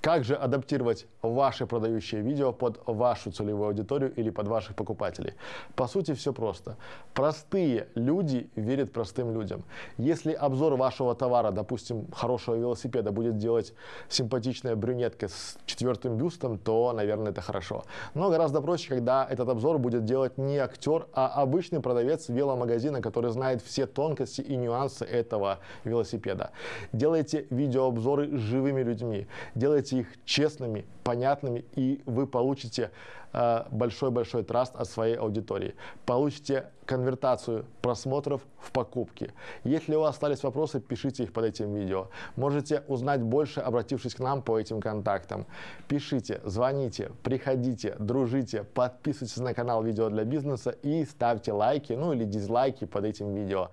Как же адаптировать ваши продающие видео под вашу целевую аудиторию или под ваших покупателей? По сути, все просто. Простые люди верят простым людям. Если обзор вашего товара, допустим, хорошего велосипеда, будет делать симпатичная брюнетка с четвертым бюстом, то, наверное, это хорошо. Но гораздо проще, когда этот обзор будет делать не актер, а обычный продавец веломагазина, который знает все тонкости и нюансы этого велосипеда. Делайте видеообзоры живыми людьми. Делайте сделайте их честными, понятными, и вы получите э, большой-большой траст от своей аудитории. Получите конвертацию просмотров в покупки. Если у вас остались вопросы, пишите их под этим видео. Можете узнать больше, обратившись к нам по этим контактам. Пишите, звоните, приходите, дружите, подписывайтесь на канал «Видео для бизнеса» и ставьте лайки, ну или дизлайки под этим видео.